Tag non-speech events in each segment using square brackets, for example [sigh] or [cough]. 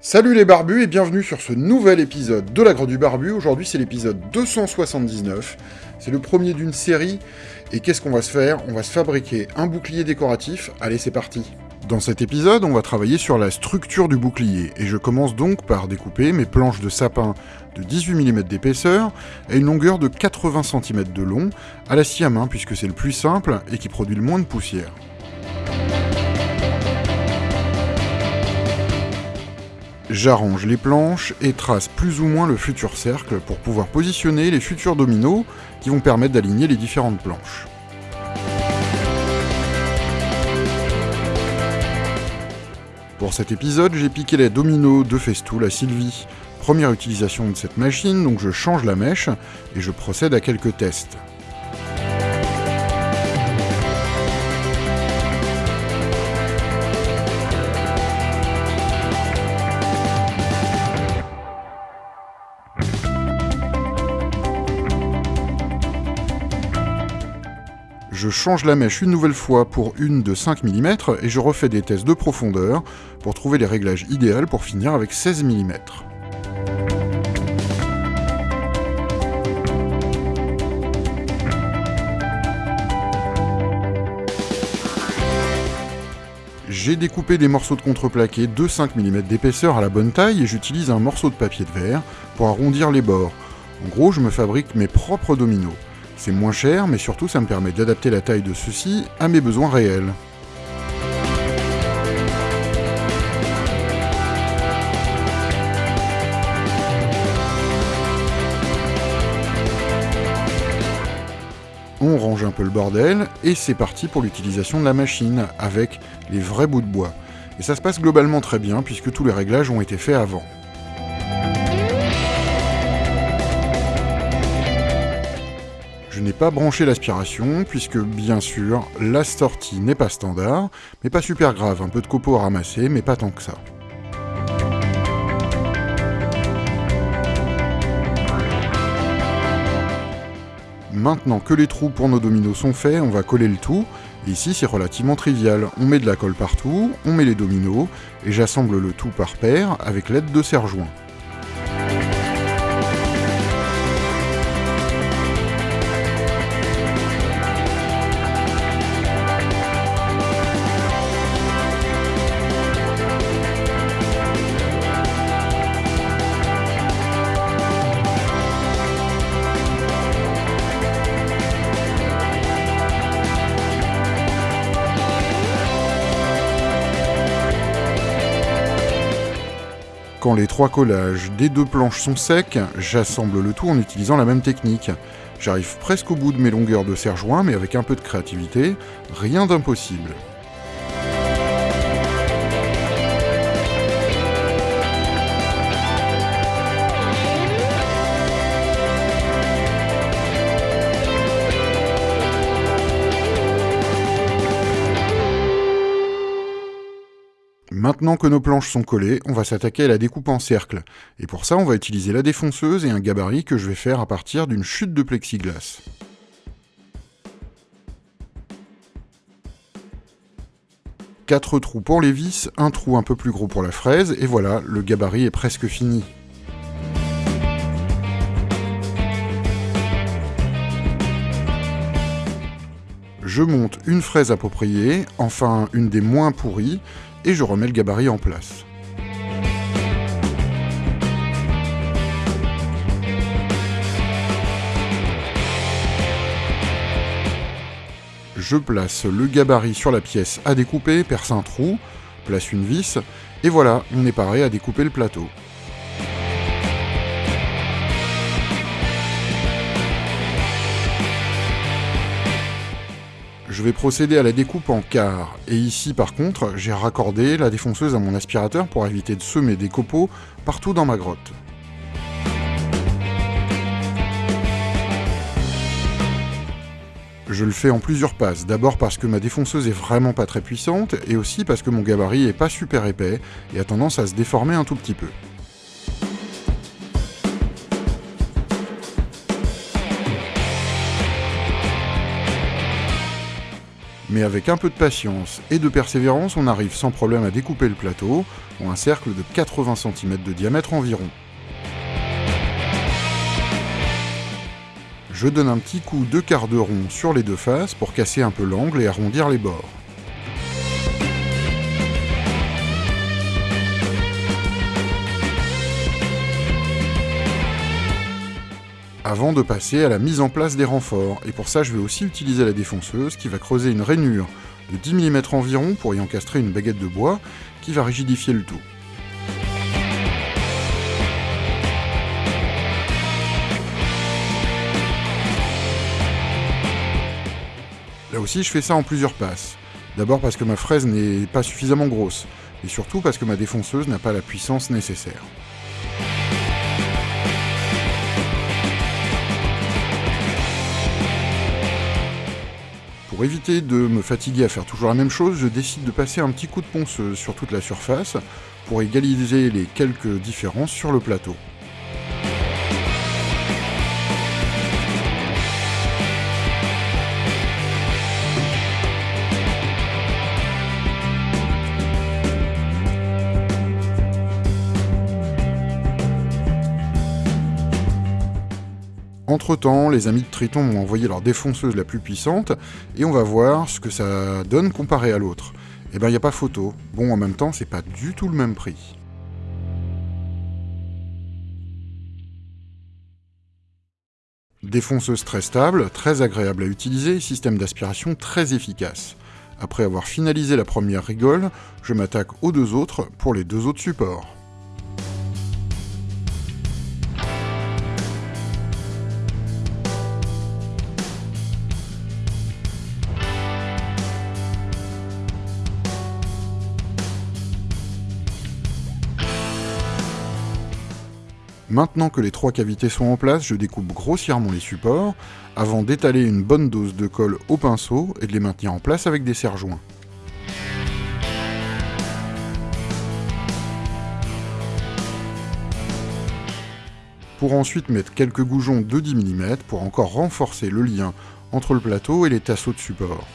Salut les barbus et bienvenue sur ce nouvel épisode de la Grotte du Barbu. Aujourd'hui c'est l'épisode 279. C'est le premier d'une série. Et qu'est-ce qu'on va se faire? On va se fabriquer un bouclier décoratif. Allez c'est parti Dans cet épisode, on va travailler sur la structure du bouclier. Et je commence donc par découper mes planches de sapin de 18 mm d'épaisseur et une longueur de 80 cm de long à la scie à main puisque c'est le plus simple et qui produit le moins de poussière. J'arrange les planches et trace plus ou moins le futur cercle pour pouvoir positionner les futurs dominos qui vont permettre d'aligner les différentes planches. Pour cet épisode, j'ai piqué les dominos de Festool à Sylvie. Première utilisation de cette machine, donc je change la mèche et je procède à quelques tests. Je change la mèche une nouvelle fois pour une de 5 mm et je refais des tests de profondeur pour trouver les réglages idéaux pour finir avec 16 mm. J'ai découpé des morceaux de contreplaqué de 5 mm d'épaisseur à la bonne taille et j'utilise un morceau de papier de verre pour arrondir les bords. En gros, je me fabrique mes propres dominos. C'est moins cher, mais surtout ça me permet d'adapter la taille de ceux-ci à mes besoins réels. On range un peu le bordel, et c'est parti pour l'utilisation de la machine, avec les vrais bouts de bois. Et ça se passe globalement très bien, puisque tous les réglages ont été faits avant. Je n'ai pas branché l'aspiration, puisque bien sûr, la sortie n'est pas standard, mais pas super grave, un peu de copeaux à ramasser, mais pas tant que ça. Maintenant que les trous pour nos dominos sont faits, on va coller le tout, ici c'est relativement trivial, on met de la colle partout, on met les dominos, et j'assemble le tout par paire avec l'aide de serre-joints. Les trois collages des deux planches sont secs, j'assemble le tout en utilisant la même technique. J'arrive presque au bout de mes longueurs de serre-joint, mais avec un peu de créativité, rien d'impossible. Maintenant que nos planches sont collées, on va s'attaquer à la découpe en cercle. Et pour ça, on va utiliser la défonceuse et un gabarit que je vais faire à partir d'une chute de plexiglas. Quatre trous pour les vis, un trou un peu plus gros pour la fraise, et voilà, le gabarit est presque fini. Je monte une fraise appropriée, enfin une des moins pourries, et je remets le gabarit en place. Je place le gabarit sur la pièce à découper, perce un trou, place une vis, et voilà, on est paré à découper le plateau. Je vais procéder à la découpe en quarts. Et ici, par contre, j'ai raccordé la défonceuse à mon aspirateur pour éviter de semer des copeaux partout dans ma grotte. Je le fais en plusieurs passes, d'abord parce que ma défonceuse est vraiment pas très puissante, et aussi parce que mon gabarit est pas super épais, et a tendance à se déformer un tout petit peu. Mais avec un peu de patience et de persévérance, on arrive sans problème à découper le plateau en un cercle de 80 cm de diamètre environ. Je donne un petit coup de quart de rond sur les deux faces pour casser un peu l'angle et arrondir les bords. Avant de passer à la mise en place des renforts, et pour ça je vais aussi utiliser la défonceuse qui va creuser une rainure de 10 mm environ pour y encastrer une baguette de bois qui va rigidifier le tout. Là aussi je fais ça en plusieurs passes. D'abord parce que ma fraise n'est pas suffisamment grosse, et surtout parce que ma défonceuse n'a pas la puissance nécessaire. Pour éviter de me fatiguer à faire toujours la même chose, je décide de passer un petit coup de ponceuse sur toute la surface pour égaliser les quelques différences sur le plateau. Entre-temps, les amis de Triton m'ont envoyé leur défonceuse la plus puissante, et on va voir ce que ça donne comparé à l'autre. Eh ben, il a pas photo. Bon, en même temps, c'est pas du tout le même prix. Défonceuse très stable, très agréable à utiliser, système d'aspiration très efficace. Après avoir finalisé la première rigole, je m'attaque aux deux autres pour les deux autres supports. Maintenant que les trois cavités sont en place, je découpe grossièrement les supports, avant d'étaler une bonne dose de colle au pinceau et de les maintenir en place avec des serre-joints. Pour ensuite mettre quelques goujons de 10 mm pour encore renforcer le lien entre le plateau et les tasseaux de support.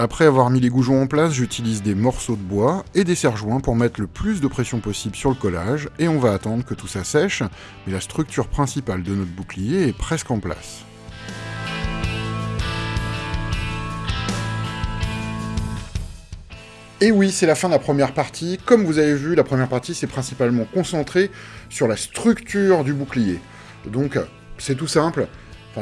Après avoir mis les goujons en place, j'utilise des morceaux de bois et des serre-joints pour mettre le plus de pression possible sur le collage, et on va attendre que tout ça sèche, mais la structure principale de notre bouclier est presque en place. Et oui, c'est la fin de la première partie. Comme vous avez vu, la première partie s'est principalement concentrée sur la structure du bouclier. Donc, c'est tout simple,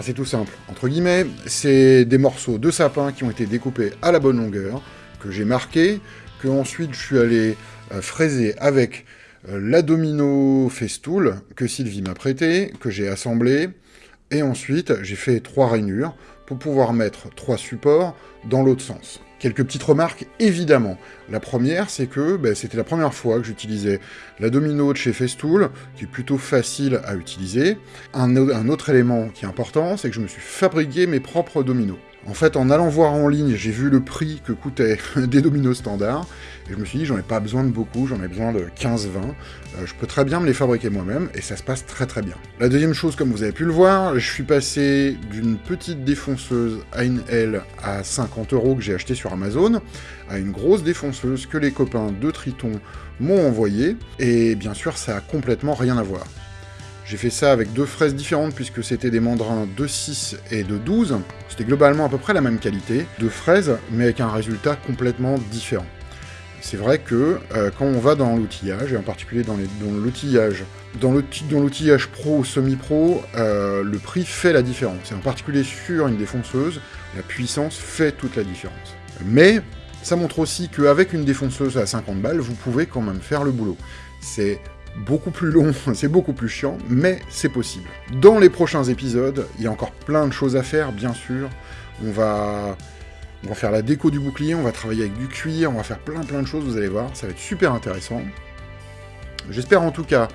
C'est tout simple. Entre guillemets, c'est des morceaux de sapin qui ont été découpés à la bonne longueur, que j'ai marqué, que ensuite je suis allé euh, fraiser avec euh, la domino festool que Sylvie m'a prêté, que j'ai assemblé, et ensuite j'ai fait trois rainures pour pouvoir mettre trois supports dans l'autre sens. Quelques petites remarques, évidemment. La première, c'est que ben, c'était la première fois que j'utilisais la domino de chez Festool, qui est plutôt facile à utiliser. Un, un autre élément qui est important, c'est que je me suis fabriqué mes propres dominos. En fait, en allant voir en ligne, j'ai vu le prix que coûtaient [laughs] des dominos standards, et je me suis dit, j'en ai pas besoin de beaucoup, j'en ai besoin de 15-20, euh, je peux très bien me les fabriquer moi-même, et ça se passe très très bien. La deuxième chose, comme vous avez pu le voir, je suis passé d'une petite défonceuse L à 50 euros que j'ai acheté sur Amazon, à une grosse défonceuse que les copains de Triton m'ont envoyée, et bien sûr, ça a complètement rien à voir. J'ai fait ça avec deux fraises différentes puisque c'était des mandrins de 6 et de 12. C'était globalement à peu près la même qualité de fraises, mais avec un résultat complètement différent. C'est vrai que euh, quand on va dans l'outillage, et en particulier dans l'outillage dans l'outillage pro ou semi-pro, euh, le prix fait la différence. Et en particulier sur une défonceuse, la puissance fait toute la différence. Mais ça montre aussi qu'avec une défonceuse à 50 balles, vous pouvez quand même faire le boulot. C'est beaucoup plus long, [laughs] c'est beaucoup plus chiant, mais c'est possible. Dans les prochains épisodes, il y a encore plein de choses à faire, bien sûr. On va, on va faire la déco du bouclier, on va travailler avec du cuir, on va faire plein plein de choses, vous allez voir, ça va être super intéressant. J'espère en tout cas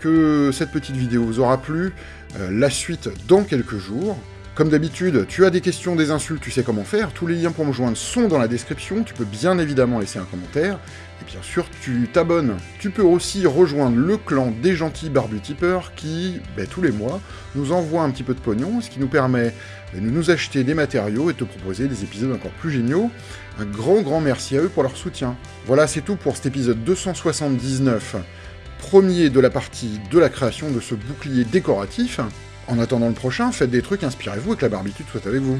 que cette petite vidéo vous aura plu. Euh, la suite dans quelques jours. Comme d'habitude, tu as des questions, des insultes, tu sais comment faire, tous les liens pour me joindre sont dans la description, tu peux bien évidemment laisser un commentaire, et bien sûr, tu t'abonnes. Tu peux aussi rejoindre le clan des gentils barbutipeurs qui, ben, tous les mois, nous envoie un petit peu de pognon, ce qui nous permet ben, de nous acheter des matériaux et de te proposer des épisodes encore plus géniaux. Un grand grand merci à eux pour leur soutien. Voilà, c'est tout pour cet épisode 279, premier de la partie de la création de ce bouclier décoratif. En attendant le prochain, faites des trucs, inspirez-vous et que la barbitude soit avec vous.